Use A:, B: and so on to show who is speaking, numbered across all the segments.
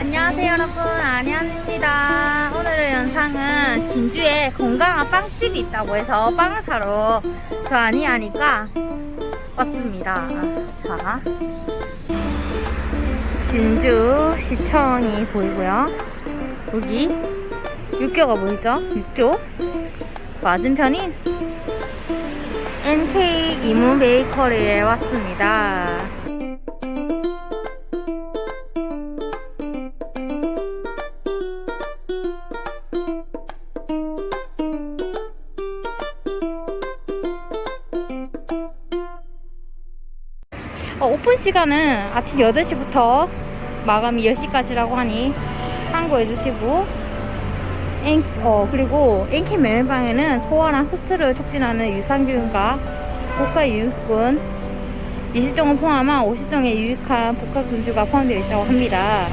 A: 안녕하세요 여러분. 안녕입니다. 오늘의 영상은 진주에 건강한 빵집이 있다고 해서 빵을 사러 저 아니 하니까 왔습니다. 자 진주 시청이 보이고요. 여기 육교가 보이죠? 육교? 맞은편인 NK 이문 베이커리에 왔습니다 어, 오픈 시간은 아침 8시부터 마감이 10시까지라고 하니 참고해 주시고 엔, 어, 그리고 NK 메밀방에는 소화나 흡수를 촉진하는 유산균과 복합 유익균 20종을 포함한 50종의 유익한 복합 균주가 포함되어 있다고 합니다.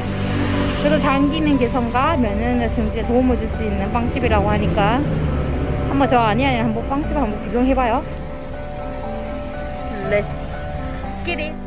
A: 그래서 장 기능 개선과 면역력 증진에 도움을 줄 수 있는 빵집이라고 하니까 한번 저 아니 아니 한번 빵집 한번 구경해봐요. 렛츠 kidding.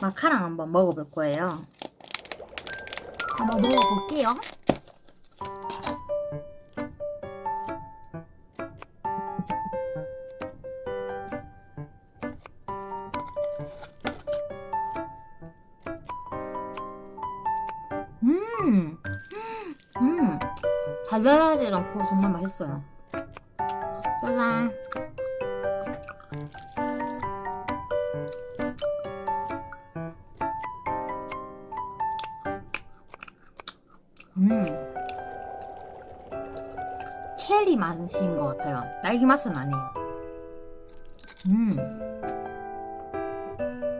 A: 마카랑 한번 먹어볼 거예요. 한번 먹어볼게요. 음, 음, 달달하지 않고 정말 맛있어요. 짜잔. 맛인 것 같아요. 딸기 맛은 아니에요. 음.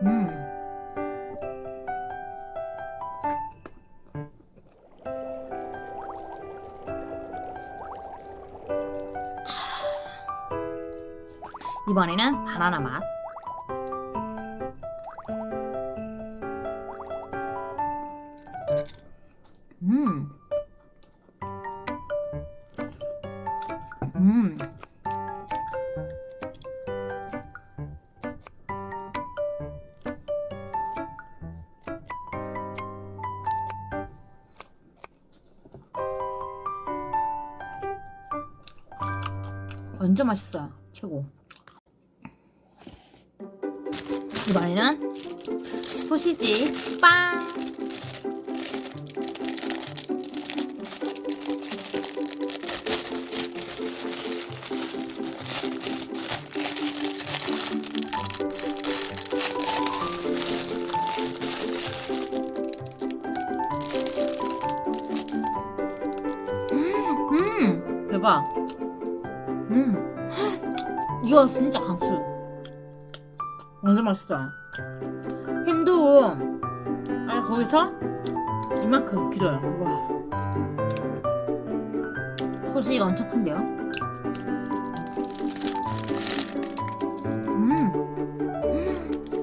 A: 음. 이번에는 바나나 맛. 완전 맛있어요. 최고. 이번에는 소시지 빵. 음, 음, 대박. 음, 이거 진짜 강추. 완전 맛있어요. 햄도 아 거기서 이만큼 길어요. 와. 소시지가 엄청 큰데요. 음,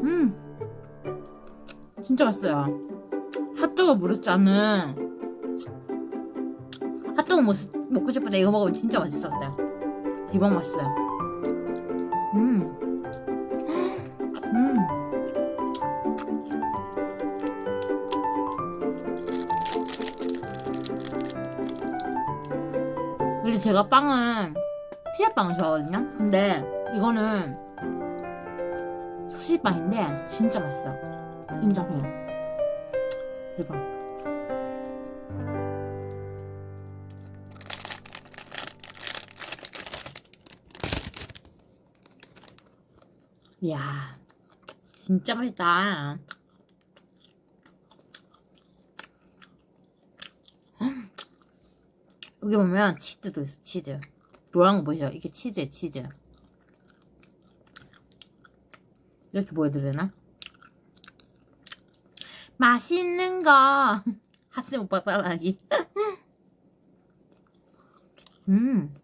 A: 음, 진짜 맛있어요. 핫도그 않은 핫도그 먹, 먹고 싶을 때 이거 먹으면 진짜 맛있어 그때 대박 맛있어요 제가 빵은 피자빵을 좋아하거든요? 근데 이거는 소시빵인데 진짜 맛있어. 인정해요. 대박. 이야, 진짜 맛있다. 여기 보면 치즈도 있어, 치즈. 노란 거 보이죠? 이게 치즈에 치즈. 이렇게 보여드려야 되나? 맛있는 거. 하스 오빠 따라하기. 음.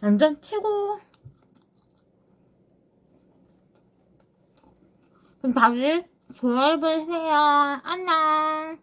A: 완전 최고. 그럼 다시 좋아요 해주세요. 안녕.